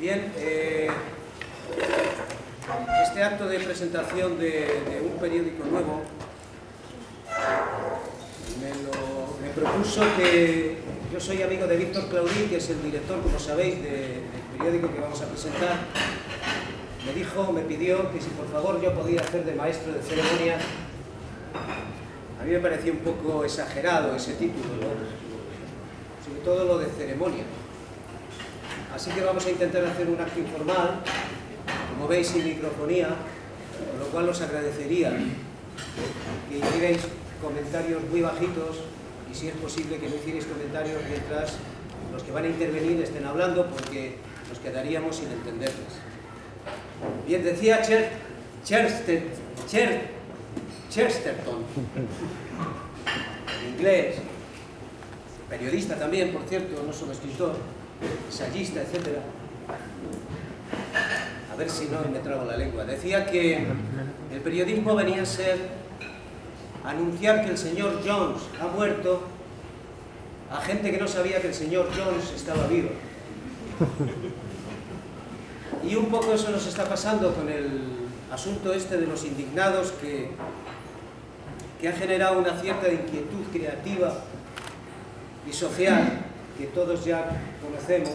Bien, eh, este acto de presentación de, un periódico nuevo me, propuso que yo soy amigo de Víctor Claudí, que es el director, como sabéis, del periódico que vamos a presentar. Me dijo, me pidió que si por favor yo podía hacer de maestro de ceremonia. A mí me pareció un poco exagerado ese título, sobre todo lo de ceremonia. Así que vamos a intentar hacer un acto informal, como veis sin microfonía, con lo cual os agradecería que hicierais comentarios muy bajitos y si es posible que no hicierais comentarios mientras los que van a intervenir estén hablando porque nos quedaríamos sin entenderles. Bien, decía Cher, Chesterton, en inglés, periodista también, por cierto, no solo escritor, ensayista, etc. A ver si no me trago la lengua. Decía que el periodismo venía a ser anunciar que el señor Jones ha muerto a gente que no sabía que el señor Jones estaba vivo. Y un poco eso nos está pasando con el asunto este de los indignados que, que ha generado una cierta inquietud creativa y social que todos ya conocemos,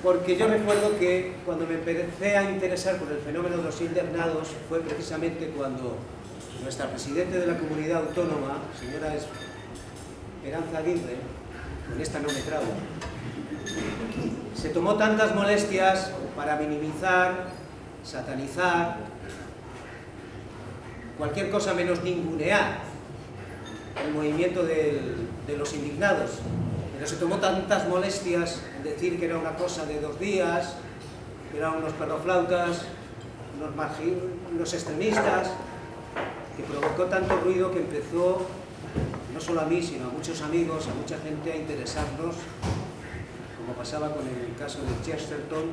porque yo recuerdo que cuando me empecé a interesar por el fenómeno de los internados fue precisamente cuando nuestra Presidente de la Comunidad Autónoma, señora Esperanza Aguirre, con esta no me trago, se tomó tantas molestias para minimizar, satanizar, cualquier cosa menos ningunear el movimiento de los indignados. Pero se tomó tantas molestias decir que era una cosa de dos días, que eran unos perroflautas, unos extremistas, que provocó tanto ruido que empezó, no solo a mí, sino a muchos amigos, a mucha gente a interesarnos, como pasaba con el caso de Chesterton,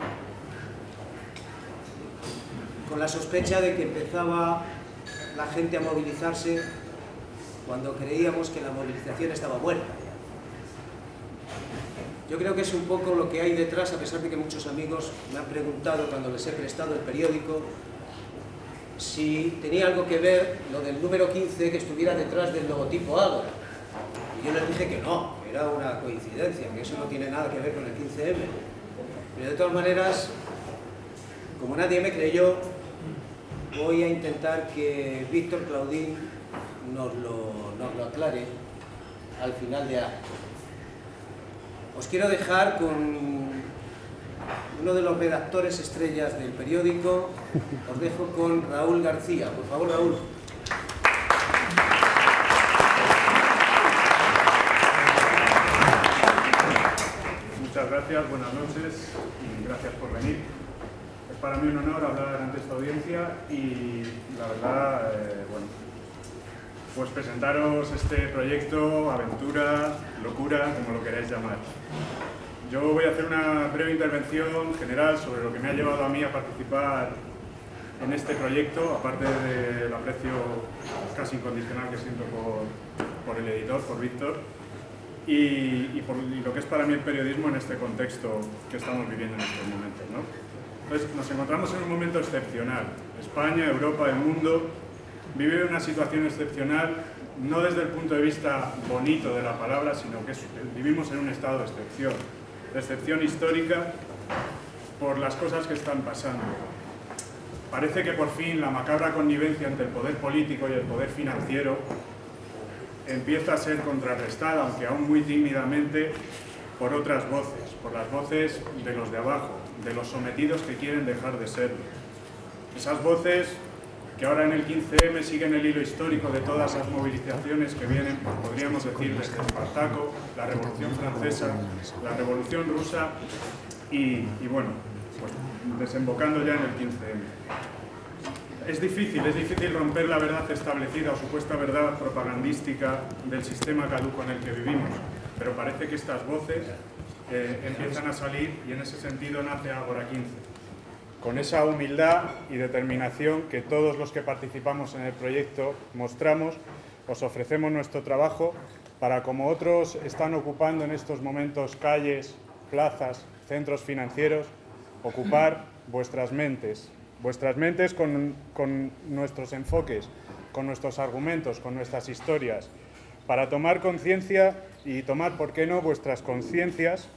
con la sospecha de que empezaba la gente a movilizarse cuando creíamos que la movilización estaba muerta. Yo creo que es un poco lo que hay detrás, a pesar de que muchos amigos me han preguntado cuando les he prestado el periódico si tenía algo que ver lo del número 15 que estuviera detrás del logotipo Ágora. Y yo les dije que no, era una coincidencia, que eso no tiene nada que ver con el 15M. Pero de todas maneras, como nadie me creyó, voy a intentar que Víctor Claudín nos lo, aclare al final de acto. Os quiero dejar con uno de los redactores estrellas del periódico, os dejo con Raúl García. Por favor, Raúl. Muchas gracias, buenas noches y gracias por venir. Es para mí un honor hablar ante esta audiencia y la verdad, eh, bueno, pues presentaros este proyecto, aventura, locura, como lo queráis llamar. Yo voy a hacer una breve intervención general sobre lo que me ha llevado a mí a participar en este proyecto, aparte del aprecio casi incondicional que siento por, el editor, por Víctor, y, por lo que es para mí el periodismo en este contexto que estamos viviendo en estos momentos. Entonces, nos encontramos en un momento excepcional. España, Europa, el mundo vive una situación excepcional, no desde el punto de vista bonito de la palabra, sino que vivimos en un estado de excepción, de excepción histórica por las cosas que están pasando. Parece que por fin la macabra connivencia entre el poder político y el poder financiero empieza a ser contrarrestada, aunque aún muy tímidamente, por otras voces, por las voces de los de abajo, de los sometidos que quieren dejar de serlo. Esas voces que ahora en el 15M siguen el hilo histórico de todas las movilizaciones que vienen, podríamos decir, desde Espartaco, la Revolución Francesa, la Revolución Rusa y, bueno, pues desembocando ya en el 15M. Es difícil, es difícil romper la verdad establecida o supuesta verdad propagandística del sistema caduco en el que vivimos, pero parece que estas voces eh, empiezan a salir y en ese sentido nace Agora 15 con esa humildad y determinación que todos los que participamos en el proyecto mostramos, os ofrecemos nuestro trabajo para, como otros están ocupando en estos momentos calles, plazas, centros financieros, ocupar vuestras mentes, vuestras mentes con, con nuestros enfoques, con nuestros argumentos, con nuestras historias, para tomar conciencia y tomar, ¿por qué no?, vuestras conciencias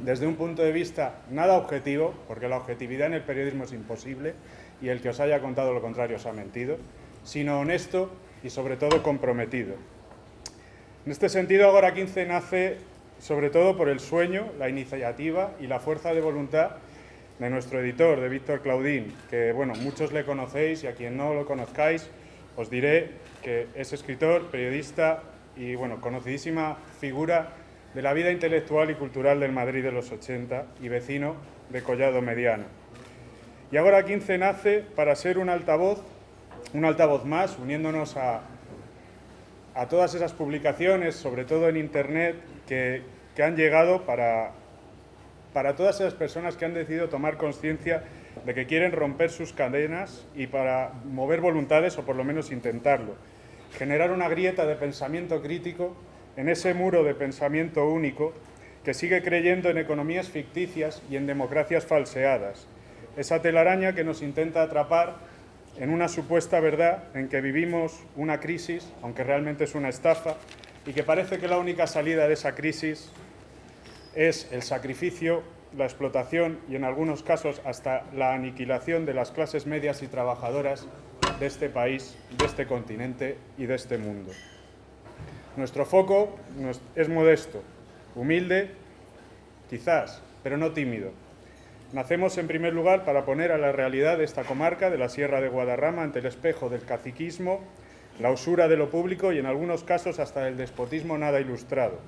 desde un punto de vista nada objetivo, porque la objetividad en el periodismo es imposible y el que os haya contado lo contrario os ha mentido, sino honesto y sobre todo comprometido. En este sentido, Agora 15 nace sobre todo por el sueño, la iniciativa y la fuerza de voluntad de nuestro editor, de Víctor Claudín, que bueno, muchos le conocéis y a quien no lo conozcáis, os diré que es escritor, periodista y bueno, conocidísima figura de la vida intelectual y cultural del Madrid de los 80 y vecino de Collado Mediano. Y ahora 15 nace para ser un altavoz, un altavoz más, uniéndonos a, a todas esas publicaciones, sobre todo en Internet, que, que han llegado para, para todas esas personas que han decidido tomar conciencia de que quieren romper sus cadenas y para mover voluntades, o por lo menos intentarlo. Generar una grieta de pensamiento crítico en ese muro de pensamiento único que sigue creyendo en economías ficticias y en democracias falseadas. Esa telaraña que nos intenta atrapar en una supuesta verdad en que vivimos una crisis, aunque realmente es una estafa, y que parece que la única salida de esa crisis es el sacrificio, la explotación y en algunos casos hasta la aniquilación de las clases medias y trabajadoras de este país, de este continente y de este mundo. Nuestro foco es modesto, humilde, quizás, pero no tímido. Nacemos en primer lugar para poner a la realidad de esta comarca, de la Sierra de Guadarrama, ante el espejo del caciquismo, la usura de lo público y en algunos casos hasta el despotismo nada ilustrado,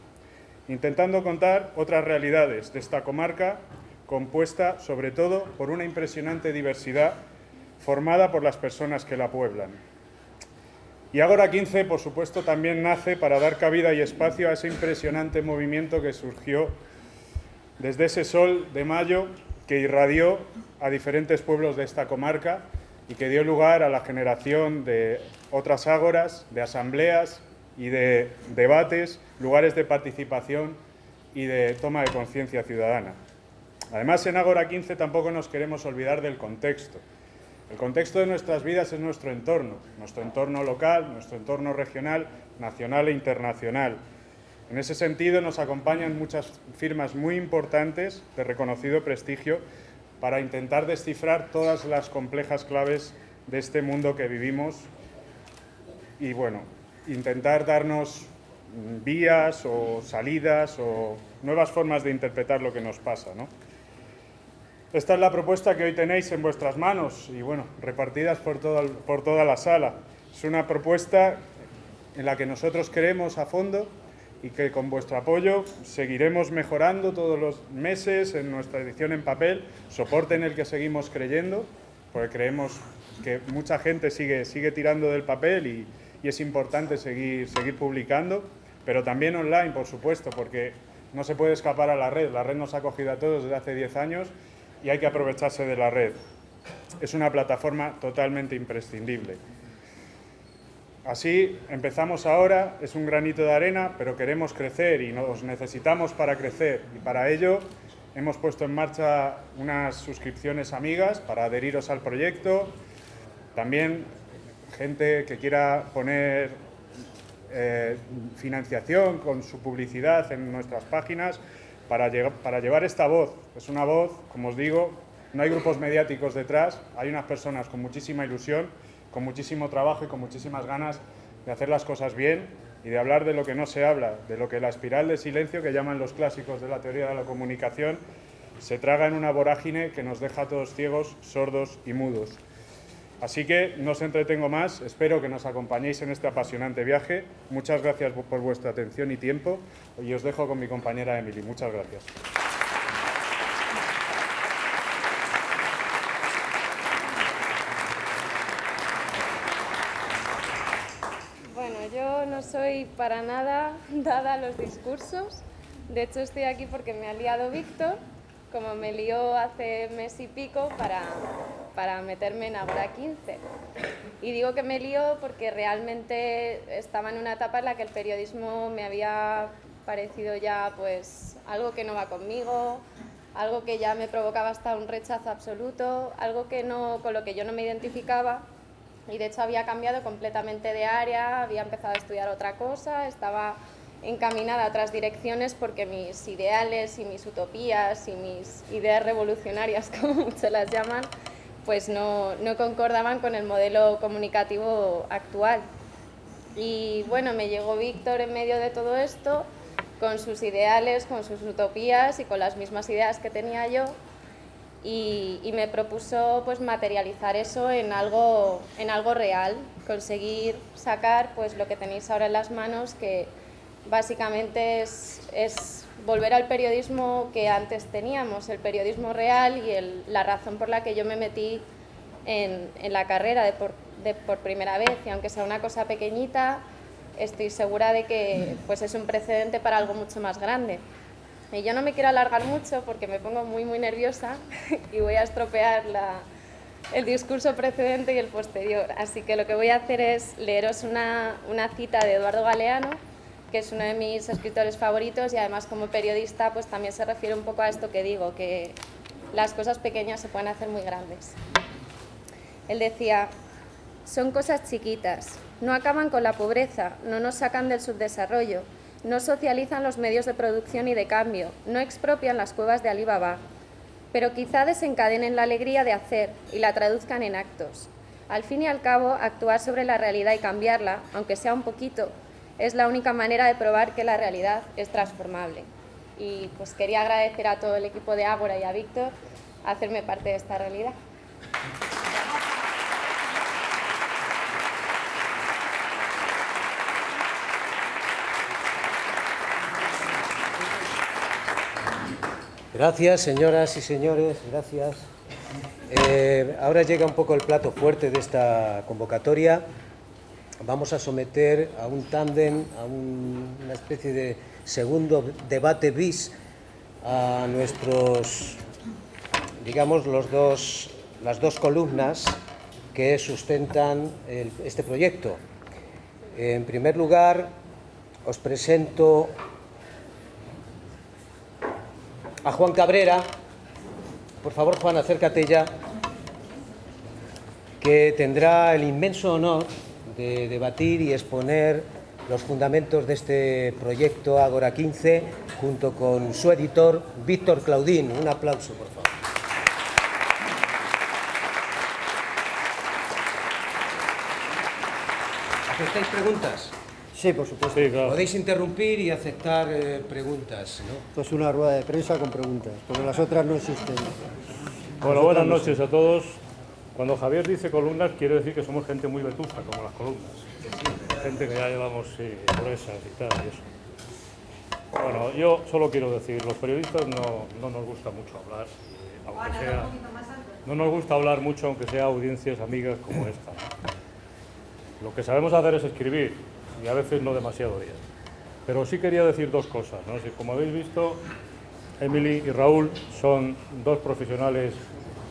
intentando contar otras realidades de esta comarca compuesta sobre todo por una impresionante diversidad formada por las personas que la pueblan. Y Agora 15, por supuesto, también nace para dar cabida y espacio a ese impresionante movimiento que surgió desde ese sol de mayo que irradió a diferentes pueblos de esta comarca y que dio lugar a la generación de otras ágoras, de asambleas y de debates, lugares de participación y de toma de conciencia ciudadana. Además, en Agora 15 tampoco nos queremos olvidar del contexto. El contexto de nuestras vidas es nuestro entorno, nuestro entorno local, nuestro entorno regional, nacional e internacional. En ese sentido nos acompañan muchas firmas muy importantes de reconocido prestigio para intentar descifrar todas las complejas claves de este mundo que vivimos y bueno, intentar darnos vías o salidas o nuevas formas de interpretar lo que nos pasa. ¿no? Esta es la propuesta que hoy tenéis en vuestras manos y bueno, repartidas por, por toda la sala. Es una propuesta en la que nosotros creemos a fondo y que con vuestro apoyo seguiremos mejorando todos los meses en nuestra edición en papel, soporte en el que seguimos creyendo, porque creemos que mucha gente sigue, sigue tirando del papel y, y es importante seguir, seguir publicando, pero también online, por supuesto, porque no se puede escapar a la red. La red nos ha cogido a todos desde hace 10 años y hay que aprovecharse de la red. Es una plataforma totalmente imprescindible. Así empezamos ahora, es un granito de arena, pero queremos crecer y nos necesitamos para crecer. Y para ello hemos puesto en marcha unas suscripciones amigas para adheriros al proyecto. También gente que quiera poner eh, financiación con su publicidad en nuestras páginas, para, llevar esta voz. Es una voz, como os digo, no hay grupos mediáticos detrás, hay unas personas con muchísima ilusión, con muchísimo trabajo y con muchísimas ganas de hacer las cosas bien y de hablar de lo que no se habla, de lo que la espiral de silencio que llaman los clásicos de la teoría de la comunicación se traga en una vorágine que nos deja a todos ciegos, sordos y mudos. Así que no os entretengo más, espero que nos acompañéis en este apasionante viaje. Muchas gracias por vuestra atención y tiempo y os dejo con mi compañera Emily. Muchas gracias. Bueno, yo no soy para nada dada a los discursos. De hecho, estoy aquí porque me ha liado Víctor, como me lió hace mes y pico para para meterme en Agora 15. Y digo que me lío porque realmente estaba en una etapa en la que el periodismo me había parecido ya pues algo que no va conmigo, algo que ya me provocaba hasta un rechazo absoluto, algo que no, con lo que yo no me identificaba y de hecho había cambiado completamente de área, había empezado a estudiar otra cosa, estaba encaminada a otras direcciones porque mis ideales y mis utopías y mis ideas revolucionarias, como muchos las llaman, pues no, no concordaban con el modelo comunicativo actual. Y bueno, me llegó Víctor en medio de todo esto, con sus ideales, con sus utopías y con las mismas ideas que tenía yo, y, y, me propuso pues materializar eso en algo, en algo real, conseguir sacar pues lo que tenéis ahora en las manos, que básicamente es, es volver al periodismo que antes teníamos, el periodismo real y el, la razón por la que yo me metí en, en la carrera de por, de por, primera vez, y aunque sea una cosa pequeñita, estoy segura de que pues, es un precedente para algo mucho más grande. Y yo no me quiero alargar mucho porque me pongo muy, muy nerviosa y voy a estropear la, el discurso precedente y el posterior. Así que lo que voy a hacer es leeros una, una cita de Eduardo Galeano, que es uno de mis escritores favoritos y además como periodista pues también se refiere un poco a esto que digo, que las cosas pequeñas se pueden hacer muy grandes. Él decía, son cosas chiquitas, no acaban con la pobreza, no nos sacan del subdesarrollo, no socializan los medios de producción y de cambio, no expropian las cuevas de Alibaba, pero quizá desencadenen la alegría de hacer y la traduzcan en actos. Al fin y al cabo, actuar sobre la realidad y cambiarla, aunque sea un poquito, es la única manera de probar que la realidad es transformable. Y pues quería agradecer a todo el equipo de Ágora y a Víctor hacerme parte de esta realidad. Gracias, señoras y señores, gracias. Eh, ahora llega un poco el plato fuerte de esta convocatoria. Vamos a someter a un tándem, a un, una especie de segundo debate bis a nuestros, digamos, los dos, las dos columnas que sustentan este proyecto. En primer lugar, os presento a Juan Cabrera. Por favor, Juan, acércate ya, que tendrá el inmenso honor de debatir y exponer los fundamentos de este proyecto Agora 15 junto con su editor Víctor Claudín. Un aplauso, por favor. ¿Aceptáis preguntas? Sí, por supuesto. Sí, claro. Podéis interrumpir y aceptar eh, preguntas, ¿no? Esto es una rueda de prensa con preguntas, porque las otras no existen. Bueno, buenas noches a todos. Cuando Javier dice columnas, quiere decir que somos gente muy vetusta, como las columnas. Gente que ya llevamos sí, gruesas y tal, y eso. Bueno, yo solo quiero decir, los periodistas no, no nos gusta mucho hablar, aunque sea... No nos gusta hablar mucho, aunque sea audiencias amigas como esta. Lo que sabemos hacer es escribir, y a veces no demasiado bien. Pero sí quería decir dos cosas. ¿no? Si, como habéis visto, Emily y Raúl son dos profesionales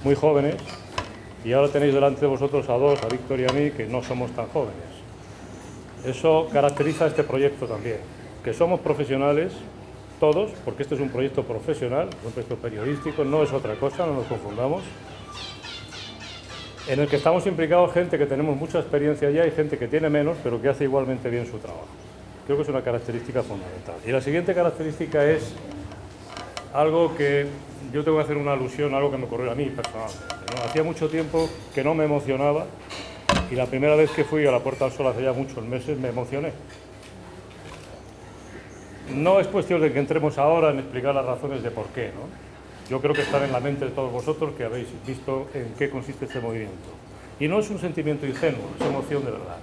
muy jóvenes y ahora tenéis delante de vosotros a dos, a Víctor y a mí, que no somos tan jóvenes. Eso caracteriza este proyecto también, que somos profesionales todos, porque este es un proyecto profesional, un proyecto periodístico, no es otra cosa, no nos confundamos, en el que estamos implicados gente que tenemos mucha experiencia ya y gente que tiene menos, pero que hace igualmente bien su trabajo. Creo que es una característica fundamental. Y la siguiente característica es algo que yo tengo que hacer una alusión a algo que me ocurrió a mí personalmente. ¿no? Hacía mucho tiempo que no me emocionaba y la primera vez que fui a la Puerta del Sol hace ya muchos meses me emocioné. No es cuestión de que entremos ahora en explicar las razones de por qué, ¿no? Yo creo que están en la mente de todos vosotros que habéis visto en qué consiste este movimiento. Y no es un sentimiento ingenuo, es emoción de verdad.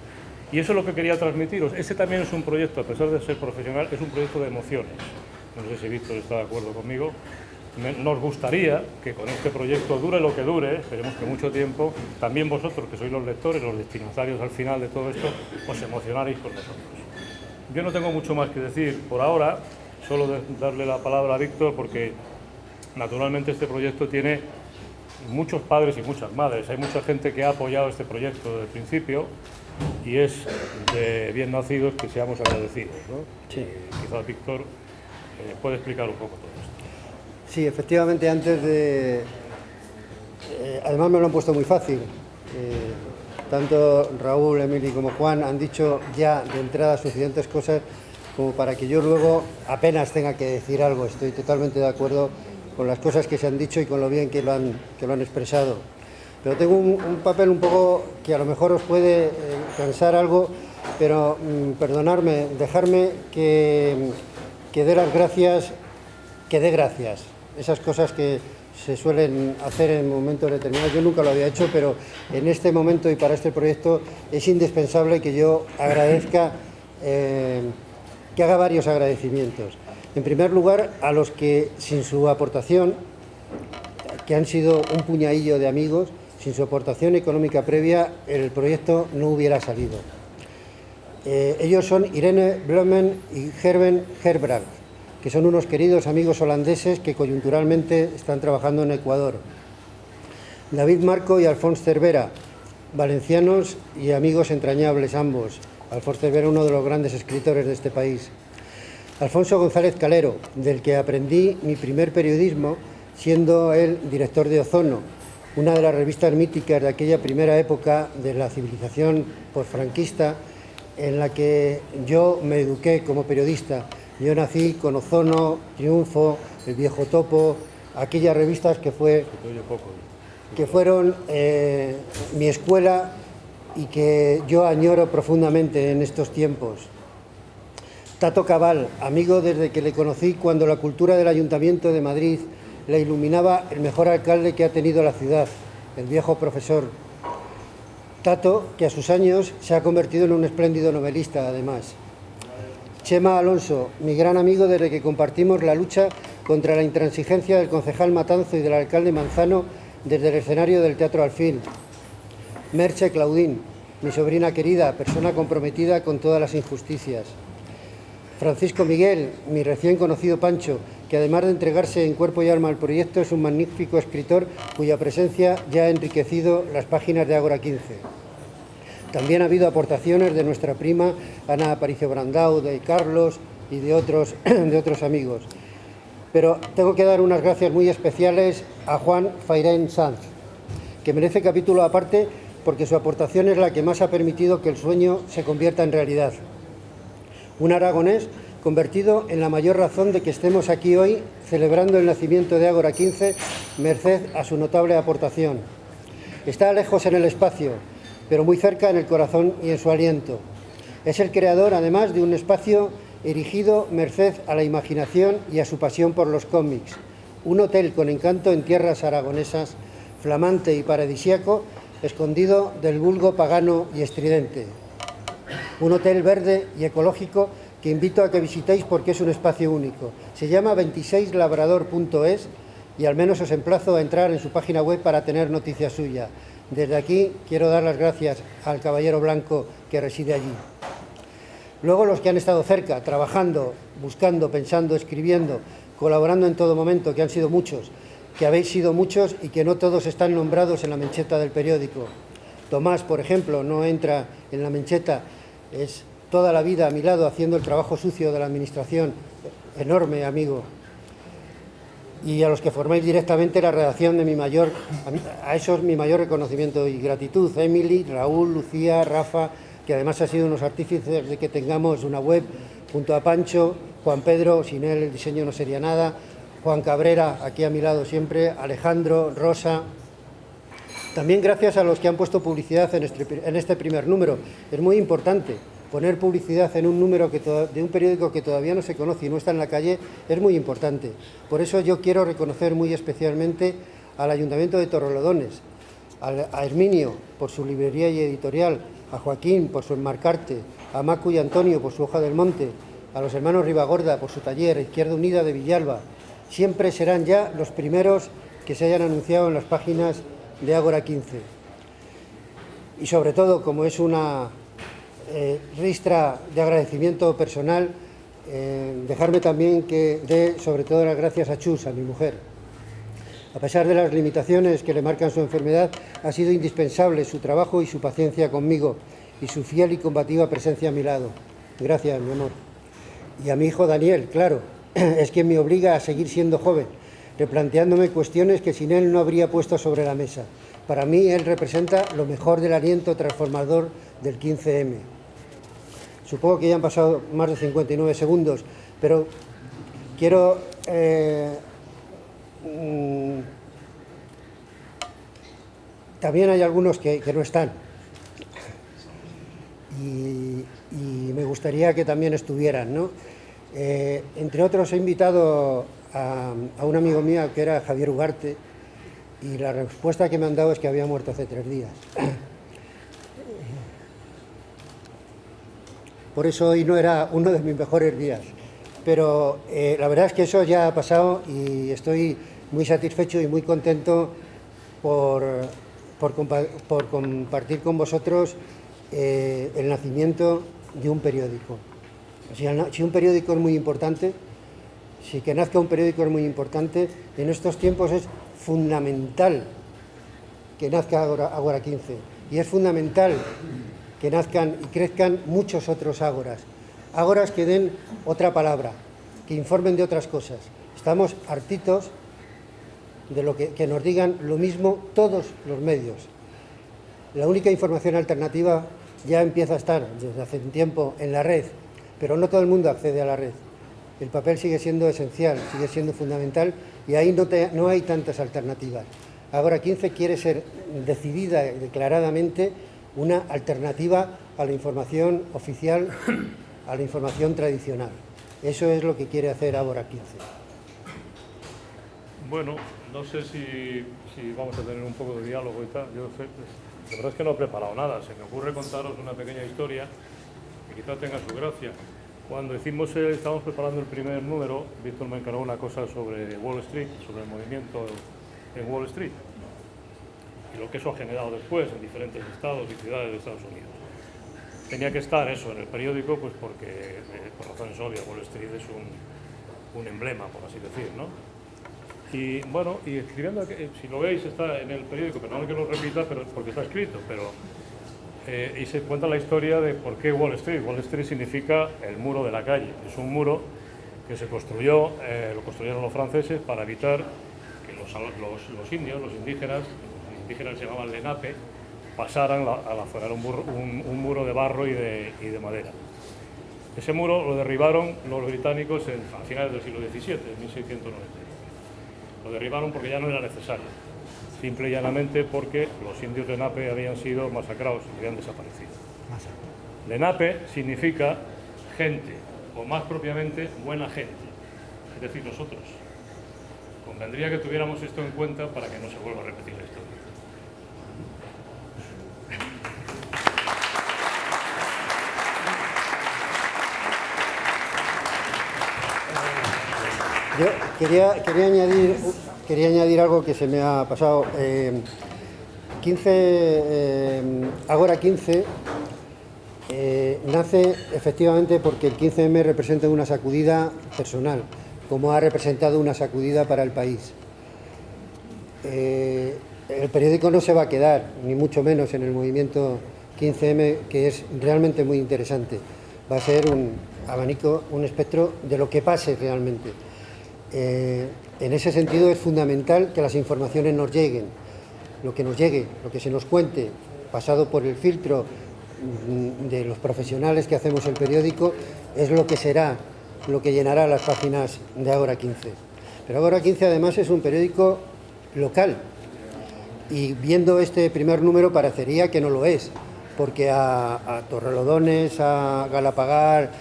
Y eso es lo que quería transmitiros. Este también es un proyecto, a pesar de ser profesional, es un proyecto de emociones. No sé si Víctor está de acuerdo conmigo. Nos gustaría que con este proyecto dure lo que dure, esperemos que mucho tiempo, también vosotros, que sois los lectores, los destinatarios al final de todo esto, os emocionaréis con nosotros. Yo no tengo mucho más que decir por ahora, solo darle la palabra a Víctor porque naturalmente este proyecto tiene muchos padres y muchas madres. Hay mucha gente que ha apoyado este proyecto desde el principio y es de bien nacidos que seamos agradecidos. ¿no? Sí. Eh, quizás Víctor eh, puede explicar un poco todo. Sí, efectivamente, antes de... eh, además me lo han puesto muy fácil. Eh, tanto Raúl, Emily como Juan han dicho ya de entrada suficientes cosas como para que yo luego apenas tenga que decir algo. Estoy totalmente de acuerdo con las cosas que se han dicho y con lo bien que lo han, que lo han expresado. Pero tengo un, papel un poco que a lo mejor os puede eh, cansar algo, pero mm, perdonarme, dejarme que, que dé las gracias, que dé gracias. Esas cosas que se suelen hacer en momentos determinados. Yo nunca lo había hecho, pero en este momento y para este proyecto es indispensable que yo agradezca, eh, que haga varios agradecimientos. En primer lugar, a los que sin su aportación, que han sido un puñadillo de amigos, sin su aportación económica previa, el proyecto no hubiera salido. Eh, ellos son Irene Blomen y Gerben Herbrand, que son unos queridos amigos holandeses que coyunturalmente están trabajando en Ecuador. David Marco y Alfonso Cervera, valencianos y amigos entrañables ambos. Alfonso Cervera, uno de los grandes escritores de este país. Alfonso González Calero, del que aprendí mi primer periodismo siendo él director de Ozono, una de las revistas míticas de aquella primera época de la civilización posfranquista en la que yo me eduqué como periodista. Yo nací con Ozono, Triunfo, El Viejo Topo, aquellas revistas que, fue, que fueron eh, mi escuela y que yo añoro profundamente en estos tiempos. Tato Cabal, amigo desde que le conocí cuando la cultura del Ayuntamiento de Madrid le iluminaba el mejor alcalde que ha tenido la ciudad, el viejo profesor. Tato, que a sus años se ha convertido en un espléndido novelista, además. Chema Alonso, mi gran amigo desde que compartimos la lucha contra la intransigencia del concejal Matanzo y del alcalde Manzano desde el escenario del Teatro Alfil. Merche Claudín, mi sobrina querida, persona comprometida con todas las injusticias. Francisco Miguel, mi recién conocido Pancho, que además de entregarse en cuerpo y alma al proyecto, es un magnífico escritor cuya presencia ya ha enriquecido las páginas de Ágora 15. También ha habido aportaciones de nuestra prima Ana Aparicio Brandau, de Carlos y de otros, de otros amigos. Pero tengo que dar unas gracias muy especiales a Juan Fairén Sanz, que merece capítulo aparte porque su aportación es la que más ha permitido que el sueño se convierta en realidad. Un aragonés convertido en la mayor razón de que estemos aquí hoy celebrando el nacimiento de Ágora 15, merced a su notable aportación. Está lejos en el espacio, pero muy cerca en el corazón y en su aliento. Es el creador, además, de un espacio erigido merced a la imaginación y a su pasión por los cómics. Un hotel con encanto en tierras aragonesas, flamante y paradisiaco, escondido del vulgo pagano y estridente. Un hotel verde y ecológico que invito a que visitéis porque es un espacio único. Se llama 26labrador.es y al menos os emplazo a entrar en su página web para tener noticia suya. Desde aquí quiero dar las gracias al caballero blanco que reside allí. Luego los que han estado cerca, trabajando, buscando, pensando, escribiendo, colaborando en todo momento, que han sido muchos, que habéis sido muchos y que no todos están nombrados en la mencheta del periódico. Tomás, por ejemplo, no entra en la mencheta, es toda la vida a mi lado haciendo el trabajo sucio de la Administración, enorme amigo. Y a los que formáis directamente la redacción de mi mayor, a esos mi mayor reconocimiento y gratitud, Emily, Raúl, Lucía, Rafa, que además ha sido unos artífices de que tengamos una web, junto a Pancho, Juan Pedro, sin él el diseño no sería nada, Juan Cabrera, aquí a mi lado siempre, Alejandro, Rosa, también gracias a los que han puesto publicidad en este, en este primer número. Es muy importante poner publicidad en un número de un periódico que todavía no se conoce y no está en la calle es muy importante. Por eso yo quiero reconocer muy especialmente al Ayuntamiento de Torrelodones, a Herminio por su librería y editorial, a Joaquín por su enmarcarte, a Macu y Antonio por su hoja del monte, a los hermanos Ribagorda por su taller, Izquierda Unida de Villalba. Siempre serán ya los primeros que se hayan anunciado en las páginas de Ágora 15. Y sobre todo, como es una eh, ristra de agradecimiento personal, eh, dejarme también que dé sobre todo las gracias a Chus, a mi mujer. A pesar de las limitaciones que le marcan su enfermedad, ha sido indispensable su trabajo y su paciencia conmigo y su fiel y combativa presencia a mi lado. Gracias, mi amor. Y a mi hijo Daniel, claro, es quien me obliga a seguir siendo joven, replanteándome cuestiones que sin él no habría puesto sobre la mesa. Para mí, él representa lo mejor del aliento transformador del 15M. Supongo que ya han pasado más de 59 segundos, pero quiero eh, mm, también hay algunos que, no están. Y, me gustaría que también estuvieran. ¿no? Eh, entre otros, he invitado a, un amigo mío que era Javier Ugarte y la respuesta que me han dado es que había muerto hace tres días. Por eso hoy no era uno de mis mejores días. Pero eh, la verdad es que eso ya ha pasado y estoy muy satisfecho y muy contento por, por, compartir con vosotros eh, el nacimiento de un periódico. Si, un periódico es muy importante, si que nazca un periódico es muy importante, en estos tiempos es fundamental que nazca Agora, 15 y es fundamental que nazcan y crezcan muchos otros ágoras. Ágoras que den otra palabra, que informen de otras cosas. Estamos hartitos de lo que, nos digan lo mismo todos los medios. La única información alternativa ya empieza a estar desde hace un tiempo en la red, pero no todo el mundo accede a la red. El papel sigue siendo esencial, sigue siendo fundamental y ahí no, no hay tantas alternativas. Ahora 15 quiere ser decidida declaradamente una alternativa a la información oficial, a la información tradicional. Eso es lo que quiere hacer ahora 15. Bueno, no sé si, vamos a tener un poco de diálogo y tal. La verdad es que no he preparado nada. Se me ocurre contaros una pequeña historia que quizá tenga su gracia. Cuando hicimos, estábamos preparando el primer número, Víctor me encargó una cosa sobre Wall Street, sobre el movimiento en Wall Street y lo que eso ha generado después en diferentes estados y ciudades de Estados Unidos. Tenía que estar eso en el periódico, pues porque, eh, por razones obvias, Wall Street es un, un emblema, por así decir, ¿no? Y bueno, y escribiendo, eh, si lo veis, está en el periódico, pero no que lo repita pero, porque está escrito, pero eh, y se cuenta la historia de por qué Wall Street. Wall Street significa el muro de la calle. Es un muro que se construyó, eh, lo construyeron los franceses para evitar que los, los, indios, los indígenas, los indígenas se llamaban Lenape, pasaran a la zona, un, un, muro de barro y de, y de, madera. Ese muro lo derribaron los británicos en, a finales del siglo XVII, en 1690. Lo derribaron porque ya no era necesario, simple y llanamente porque los indios de Nape habían sido masacrados y habían desaparecido. Lenape significa gente, o más propiamente, buena gente, es decir, nosotros. Convendría que tuviéramos esto en cuenta para que no se vuelva a repetir la historia. Yo quería, añadir, algo que se me ha pasado. 15, eh, eh, Agora 15 eh, nace efectivamente porque el 15M representa una sacudida personal, como ha representado una sacudida para el país. el periódico no se va a quedar, ni mucho menos en el movimiento 15M, que es realmente muy interesante. Va a ser un abanico, un espectro de lo que pase realmente. Eh, en ese sentido es fundamental que las informaciones nos lleguen, lo que nos llegue, lo que se nos cuente, pasado por el filtro mm, de los profesionales que hacemos el periódico, es lo que será, lo que llenará las páginas de Ahora 15. Pero Ahora 15 además es un periódico local y viendo este primer número parecería que no lo es, porque a, a Torrelodones, a Galapagar,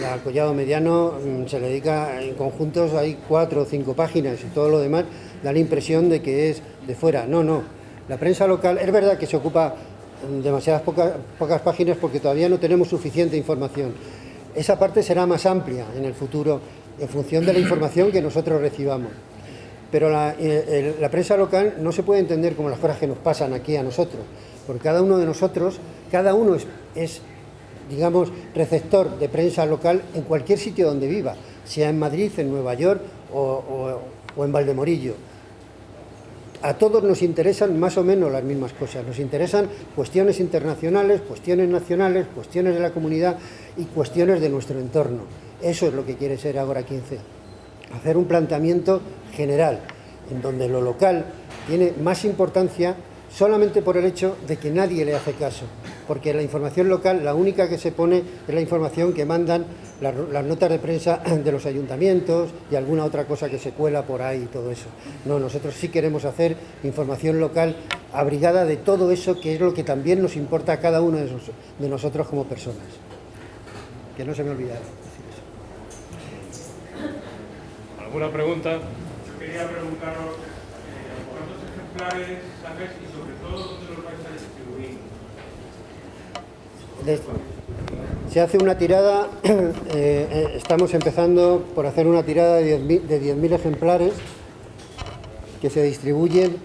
y al collado mediano mm, se le dedica en conjuntos, hay cuatro o cinco páginas y todo lo demás da la impresión de que es de fuera. No, no. La prensa local, es verdad que se ocupa mm, demasiadas pocas, pocas páginas porque todavía no tenemos suficiente información. Esa parte será más amplia en el futuro en función de la información que nosotros recibamos. Pero la, eh, la prensa local no se puede entender como las cosas que nos pasan aquí a nosotros, porque cada uno de nosotros, cada uno es, es digamos, receptor de prensa local en cualquier sitio donde viva, sea en Madrid, en Nueva York o, en Valdemorillo. A todos nos interesan más o menos las mismas cosas, nos interesan cuestiones internacionales, cuestiones nacionales, cuestiones de la comunidad y cuestiones de nuestro entorno. Eso es lo que quiere ser Agora 15, hacer un planteamiento general. en donde lo local tiene más importancia solamente por el hecho de que nadie le hace caso, porque la información local, la única que se pone es la información que mandan las, notas de prensa de los ayuntamientos y alguna otra cosa que se cuela por ahí y todo eso. No, nosotros sí queremos hacer información local abrigada de todo eso que es lo que también nos importa a cada uno de, nosotros como personas. Que no se me olvide ¿Alguna pregunta? Yo quería preguntaros eh, cuántos ejemplares sacáis Se hace una tirada, eh, eh, estamos empezando por hacer una tirada de 10.000 ejemplares que se distribuyen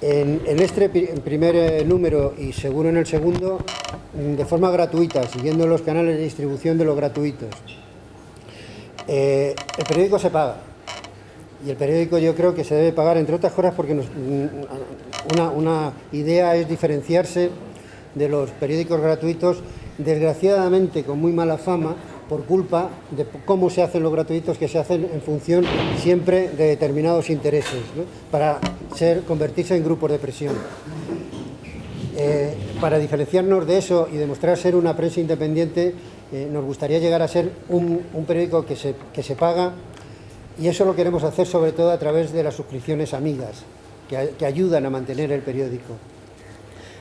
en, este primer eh, número y seguro en el segundo mm, de forma gratuita, siguiendo los canales de distribución de los gratuitos. el periódico se paga y el periódico yo creo que se debe pagar entre otras cosas porque mm, una, idea es diferenciarse de los periódicos gratuitos desgraciadamente con muy mala fama por culpa de cómo se hacen los gratuitos que se hacen en función siempre de determinados intereses, para convertirse en grupos de presión. Eh, para diferenciarnos de eso y demostrar ser una prensa independiente, eh, nos gustaría llegar a ser un, periódico que se, que se, paga y eso lo queremos hacer sobre todo a través de las suscripciones amigas, que, ayudan a mantener el periódico.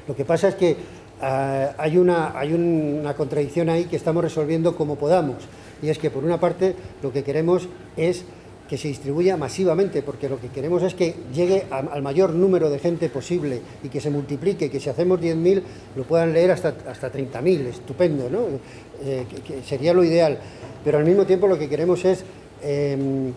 Lo que pasa es que Ah, hay, una, hay una contradicción ahí que estamos resolviendo como podamos. Y es que, por una parte, lo que queremos es que se distribuya masivamente, porque lo que queremos es que llegue al mayor número de gente posible y que se multiplique, que si hacemos 10.000 lo puedan leer hasta, hasta 30.000, estupendo, ¿no? Eh, sería lo ideal. Pero al mismo tiempo lo que queremos es em,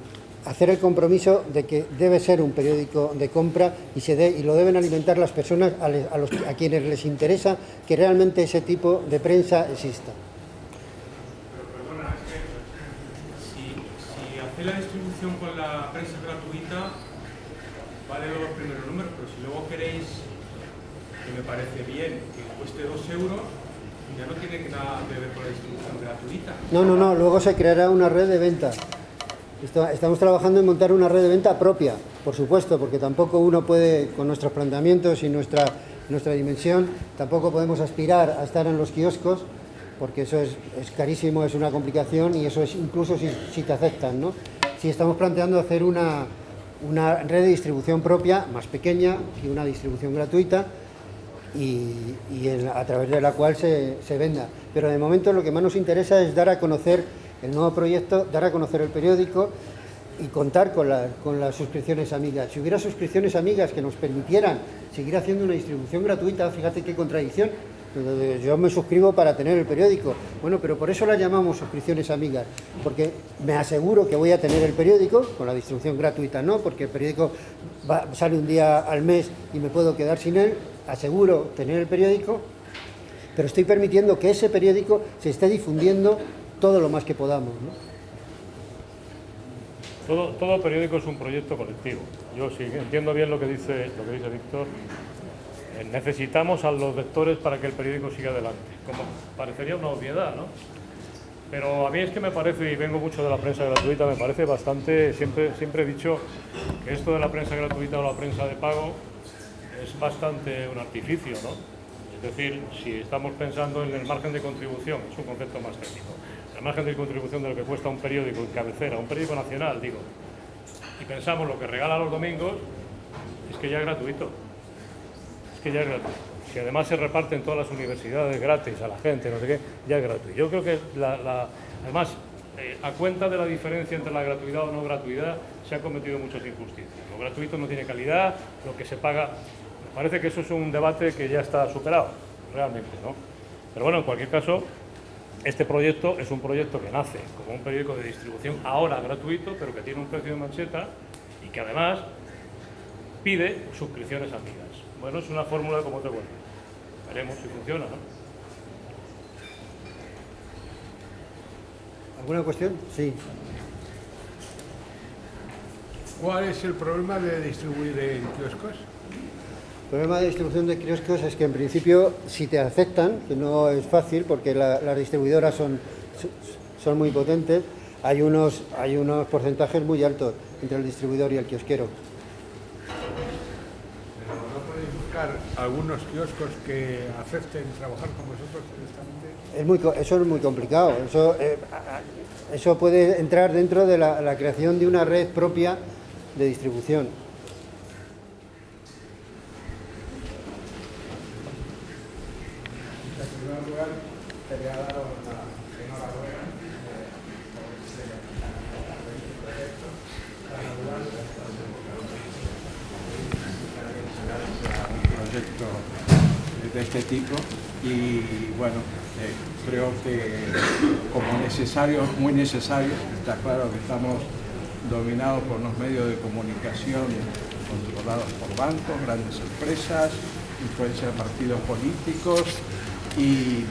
hacer el compromiso de que debe ser un periódico de compra y, se y lo deben alimentar las personas a, los, a quienes les interesa que realmente ese tipo de prensa exista. Pero perdona, es que si, si hace la distribución con la prensa gratuita, vale los primeros números, pero si luego queréis, que me parece bien, que cueste dos euros, ya no tiene nada que ver con la distribución gratuita. No, no, no, luego se creará una red de venta. Estamos trabajando en montar una red de venta propia, por supuesto, porque tampoco uno puede, con nuestros planteamientos y nuestra, nuestra dimensión, tampoco podemos aspirar a estar en los kioscos, porque eso es, carísimo, es una complicación y eso es incluso si, te aceptan. ¿no? Si estamos planteando hacer una, una red de distribución propia, más pequeña y una distribución gratuita, y, a través de la cual se, se venda. Pero de momento lo que más nos interesa es dar a conocer el nuevo proyecto, dar a conocer el periódico y contar con, las suscripciones amigas. Si hubiera suscripciones amigas que nos permitieran seguir haciendo una distribución gratuita, fíjate qué contradicción, yo me suscribo para tener el periódico. Bueno, pero por eso la llamamos suscripciones amigas, porque me aseguro que voy a tener el periódico, con la distribución gratuita no, porque el periódico sale un día al mes y me puedo quedar sin él, aseguro tener el periódico, pero estoy permitiendo que ese periódico se esté difundiendo todo lo más que podamos. Todo, todo periódico es un proyecto colectivo. Yo sí entiendo bien lo que dice, lo que dice Víctor. Eh, necesitamos a los lectores para que el periódico siga adelante. Como parecería una obviedad, ¿no? Pero a mí es que me parece, y vengo mucho de la prensa gratuita, me parece bastante, siempre, siempre he dicho que esto de la prensa gratuita o la prensa de pago es bastante un artificio, ¿no? Es decir, si estamos pensando en el margen de contribución, es un concepto más técnico la margen de contribución de lo que cuesta un periódico en cabecera, un periódico nacional, digo, y pensamos lo que regala los domingos, es que ya es gratuito. Es que ya es gratuito. Si además se reparte en todas las universidades gratis a la gente, no sé qué, ya es gratuito. Yo creo que, además, eh, a cuenta de la diferencia entre la gratuidad o no gratuidad, se han cometido muchas injusticias. Lo gratuito no tiene calidad, lo que se paga... Parece que eso es un debate que ya está superado, realmente, ¿no? Pero bueno, en cualquier caso, este proyecto es un proyecto que nace como un periódico de distribución ahora gratuito, pero que tiene un precio de mancheta y que además pide suscripciones amigas. Bueno, es una fórmula como te vuelve. Veremos si funciona, ¿no? ¿Alguna cuestión? Sí. ¿Cuál es el problema de distribuir en kioscos? El problema de distribución de kioscos es que en principio si te aceptan, que no es fácil porque las distribuidoras son, son muy potentes, hay unos, hay unos porcentajes muy altos entre el distribuidor y el kiosquero. buscar algunos kioscos que acepten trabajar con vosotros directamente? Es muy, eso es muy complicado. Eso, eh, eso puede entrar dentro de la, la creación de una red propia de distribución. En primer lugar, quería daros la enhorabuena eh, por este proyecto tan anual un proyecto de tipo y bueno, eh, creo que como necesario, muy necesario, está claro que estamos dominados por los medios de comunicación controlados por bancos, grandes empresas, influencia de partidos políticos y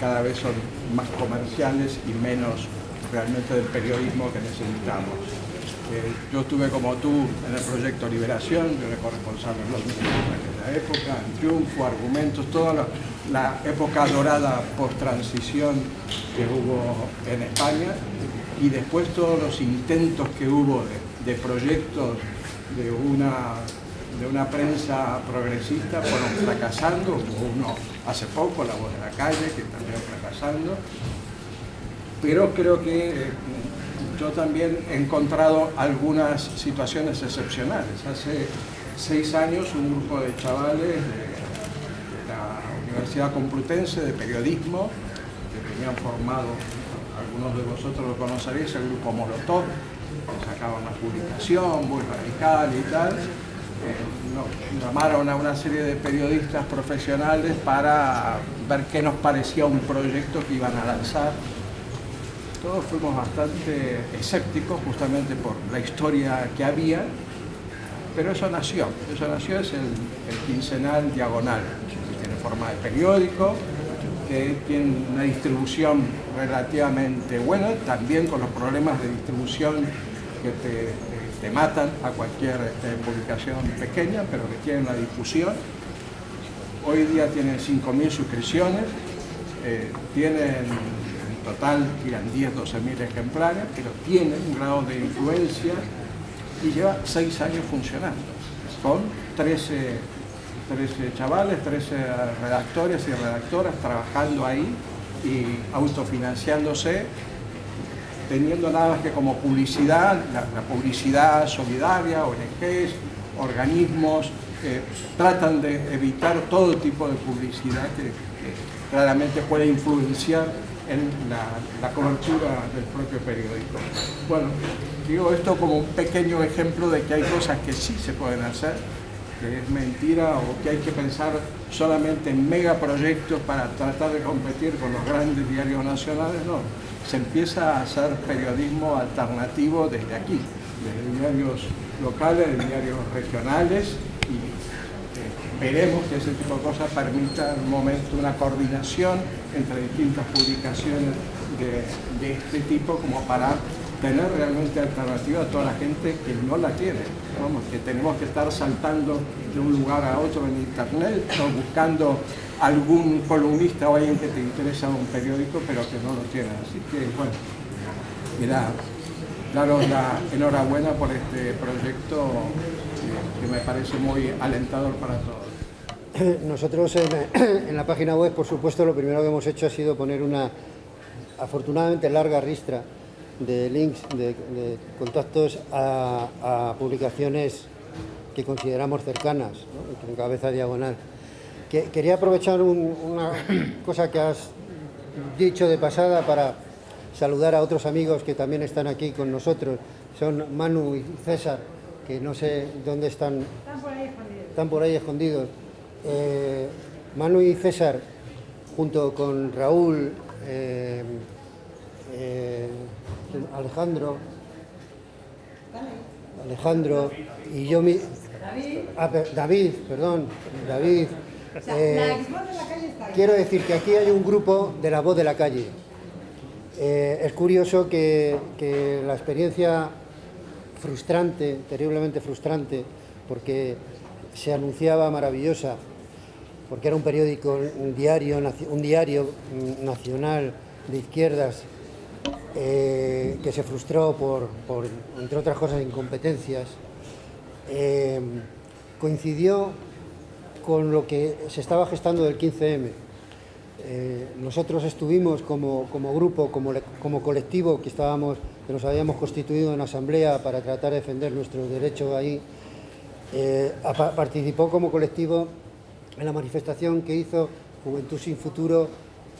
cada vez son más comerciales y menos realmente del periodismo que necesitamos. Eh, yo estuve como tú en el proyecto Liberación, yo era corresponsal en los medios aquella época, en Triunfo, Argumentos, toda la, la época dorada post-transición que hubo en España y después todos los intentos que hubo de, de proyectos de una, de una prensa progresista fueron fracasando, hubo uno hace poco, La Voz de la Calle, que también fracasando, pero creo que eh, yo también he encontrado algunas situaciones excepcionales. Hace seis años un grupo de chavales de, la Universidad Complutense de Periodismo, que tenían formado, algunos de vosotros lo conoceréis, el grupo Molotov, que sacaba una publicación muy radical y tal, eh, no, llamaron a una serie de periodistas profesionales para ver qué nos parecía un proyecto que iban a lanzar. Todos fuimos bastante escépticos justamente por la historia que había, pero eso nació, eso nació es el, quincenal diagonal, que tiene forma de periódico, que tiene una distribución relativamente buena, también con los problemas de distribución que te, matan a cualquier este, publicación pequeña, pero que tiene una difusión. Hoy día tienen 5.000 suscripciones, eh, tienen total tiran 10, 12 mil ejemplares, pero tiene un grado de influencia y lleva 6 años funcionando, con 13, 13 chavales, 13 redactores y redactoras trabajando ahí y autofinanciándose, teniendo nada más que como publicidad, la, la publicidad solidaria, ONGs, organismos, eh, tratan de evitar todo tipo de publicidad que, que claramente puede influenciar en la, cobertura del propio periódico. Bueno, digo esto como un pequeño ejemplo de que hay cosas que sí se pueden hacer, que es mentira o que hay que pensar solamente en megaproyectos para tratar de competir con los grandes diarios nacionales, no. Se empieza a hacer periodismo alternativo desde aquí, desde diarios locales, de diarios regionales y veremos que ese tipo de cosas permita en un momento una coordinación entre distintas publicaciones de, este tipo como para tener realmente alternativa a toda la gente que no la tiene. Vamos, que tenemos que estar saltando de un lugar a otro en internet o buscando algún columnista o alguien que te interesa un periódico pero que no lo tiene. Así que bueno, mira, daros la enhorabuena por este proyecto que me parece muy alentador para todos. Nosotros en, en, la página web, por supuesto, lo primero que hemos hecho ha sido poner una afortunadamente larga ristra de links, de, de contactos a, a, publicaciones que consideramos cercanas, ¿no? en cabeza diagonal. Que, quería aprovechar un, una cosa que has dicho de pasada para saludar a otros amigos que también están aquí con nosotros. Son Manu y César, que no sé dónde están. Están por ahí escondidos. Están por ahí escondidos. Eh, Manu y César, junto con Raúl, eh, eh, Alejandro, Alejandro y yo mi, David, ah, David, perdón, David. quiero decir que aquí hay un grupo de la voz de la calle. es curioso que, que la experiencia frustrante, terriblemente frustrante, porque se anunciaba maravillosa, porque era un periódico, un diario, un diario nacional de izquierdas eh, que se frustró por, entre otras cosas, incompetencias. Eh, coincidió con lo que se estaba gestando del 15M. Eh, nosotros estuvimos como, grupo, como, como, colectivo que estábamos, que nos habíamos constituido en asamblea para tratar de defender nuestros derechos ahí, eh, participó como colectivo en la manifestación que hizo Juventud Sin Futuro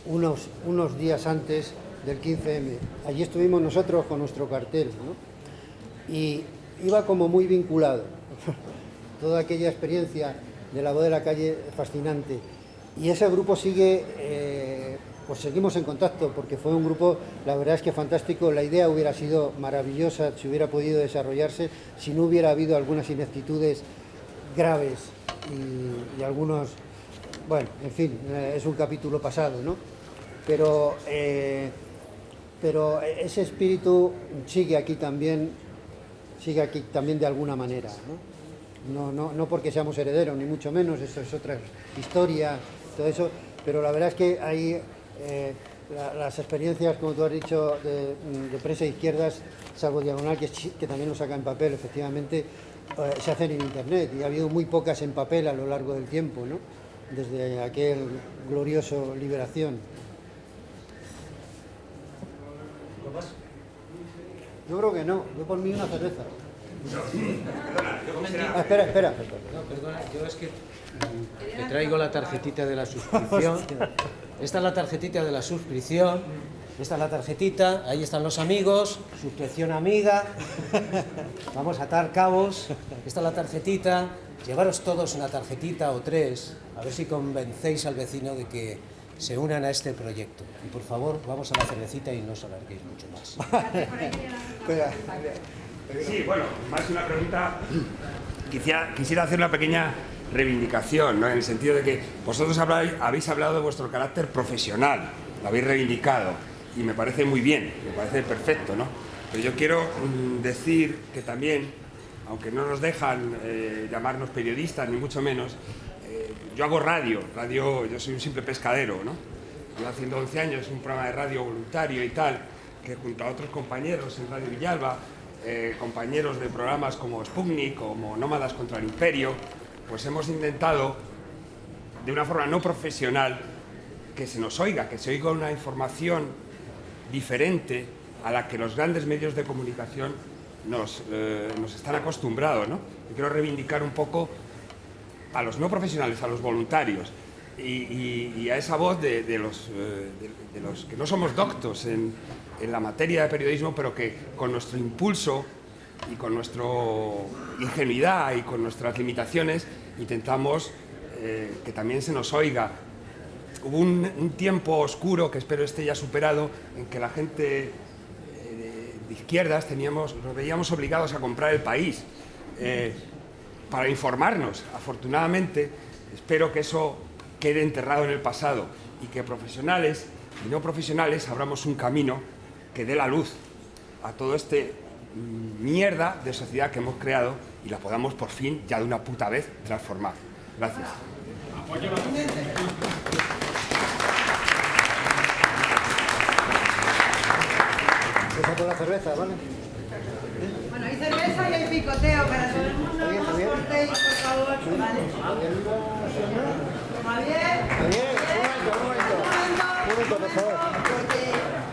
unos, unos días antes del 15M. Allí estuvimos nosotros con nuestro cartel ¿no? y iba como muy vinculado. Toda aquella experiencia de la voz de la calle fascinante. Y ese grupo sigue, eh, pues seguimos en contacto porque fue un grupo, la verdad es que fantástico, la idea hubiera sido maravillosa si hubiera podido desarrollarse, si no hubiera habido algunas ineptitudes graves y, algunos, bueno, en fin, eh, es un capítulo pasado, ¿no? Pero, eh, pero ese espíritu sigue aquí también, sigue aquí también de alguna manera, ¿no? No, no, porque seamos herederos, ni mucho menos, eso es otra historia, todo eso, pero la verdad es que hay eh, las experiencias, como tú has dicho, de, prensa de izquierdas, salvo Diagonal, que, que también lo saca en papel, efectivamente, se hacen en Internet y ha habido muy pocas en papel a lo largo del tiempo, ¿no? desde aquel glorioso Liberación. Yo creo que no, yo por mí una cerveza. Ah, espera, espera. No, perdona, yo es que te traigo la tarjetita de la suscripción. Esta es la tarjetita de la suscripción esta es la tarjetita, ahí están los amigos, suscripción amiga, vamos a atar cabos, esta es la tarjetita, llevaros todos una tarjetita o tres, a ver si convencéis al vecino de que se unan a este proyecto. Y por favor, vamos a la cervecita y no os alarguéis mucho más. Sí, bueno, más que una pregunta, quisiera, quisiera hacer una pequeña reivindicación, ¿no? en el sentido de que vosotros habéis hablado de vuestro carácter profesional, lo habéis reivindicado y me parece muy bien, me parece perfecto, ¿no? Pero yo quiero mm, decir que también, aunque no nos dejan eh, llamarnos periodistas, ni mucho menos, eh, yo hago radio, radio, yo soy un simple pescadero, ¿no? Yo haciendo 11 años un programa de radio voluntario y tal, que junto a otros compañeros en Radio Villalba, eh, compañeros de programas como Sputnik, como Nómadas contra el Imperio, pues hemos intentado, de una forma no profesional, que se nos oiga, que se oiga una información diferente a la que los grandes medios de comunicación nos, eh, están acostumbrados. ¿no? quiero reivindicar un poco a los no profesionales, a los voluntarios y, a esa voz de, los, eh, de, los, que no somos doctos en, en, la materia de periodismo, pero que con nuestro impulso y con nuestra ingenuidad y con nuestras limitaciones intentamos eh, que también se nos oiga hubo un, tiempo oscuro, que espero esté ya superado, en que la gente eh, de izquierdas teníamos, nos veíamos obligados a comprar el país eh, para informarnos. Afortunadamente, espero que eso quede enterrado en el pasado y que profesionales y no profesionales abramos un camino que dé la luz a todo este mierda de sociedad que hemos creado y la podamos por fin, ya de una puta vez, transformar. Gracias. Empieza la cerveza, ¿vale? Bueno, hay cerveza y hay picoteo para todo el mundo. No os cortéis, por favor. Vale. Javier. Javier, un momento, un momento. Un momento, por favor. Porque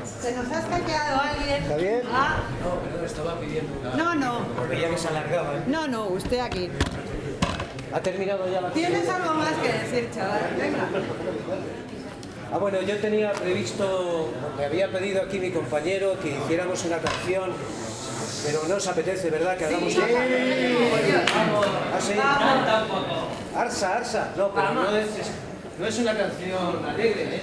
se nos ha escaqueado alguien. Javier. Ah. No, pero estaba pidiendo una... No, no. Veía que se alargaba. ¿eh? No, no, usted aquí. ¿Ha terminado ya la ¿Tienes algo más que decir, chaval? Venga. Ah, bueno, yo tenía previsto, me había pedido aquí mi compañero que hiciéramos una canción, pero no os apetece, ¿verdad? Que hagamos sí. una canción. ¿Ah, Arsa, Arsa. No, pero no es, no es una canción alegre, ¿eh?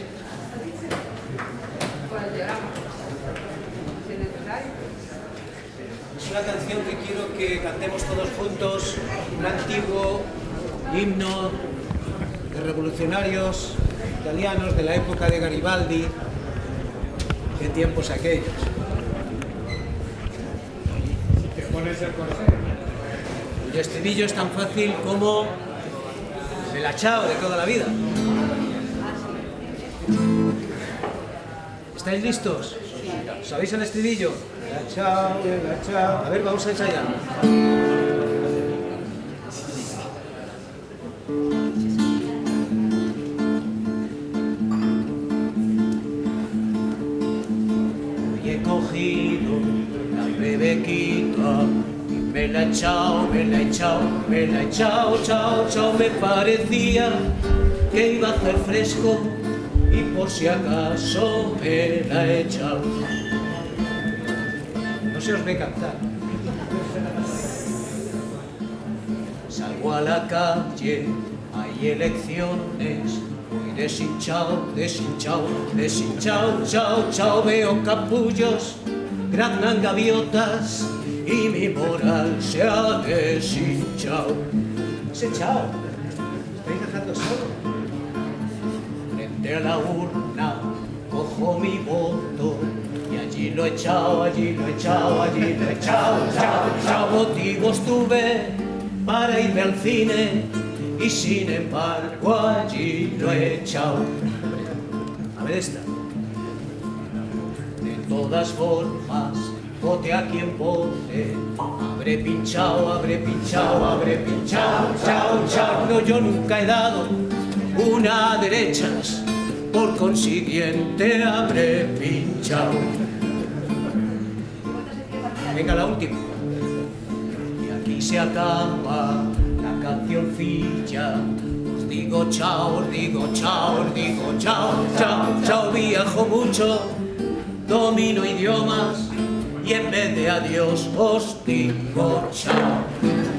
Es una canción que quiero que cantemos todos juntos, un antiguo himno de revolucionarios italianos de la época de Garibaldi, qué tiempos aquellos. El estribillo es tan fácil como el achao de toda la vida. ¿Estáis listos? ¿Sabéis el estribillo? El achao, el achao. A ver, vamos a ensayar. Echado, me la he echado, me la he echado, chao, chao. Me parecía que iba a hacer fresco y por si acaso me la he echado. No se os ve cantar. Salgo a la calle, hay elecciones, voy deshinchado, deshinchado, deshinchado, chao, chao, veo capullos, graznan gaviotas y mi moral se ha deshinchado. Se echado, estáis dejando solo. Frente a la urna, cojo mi voto y allí lo he echado, allí lo he echado, allí lo he echado, chao, chao, motivos tuve para irme al cine y sin embargo allí lo he echado. A ver esta. De todas formas, vote a quien vote. Habré pinchado, habré pinchado, habré pinchado, chao, chao. No, yo nunca he dado una a derechas, por consiguiente habré pinchado. Venga, la última y se acaba la cancioncilla. Os digo chao, os digo chao, os digo chao, chao, chao, viajo mucho, domino idiomas y en vez de adiós os digo chao.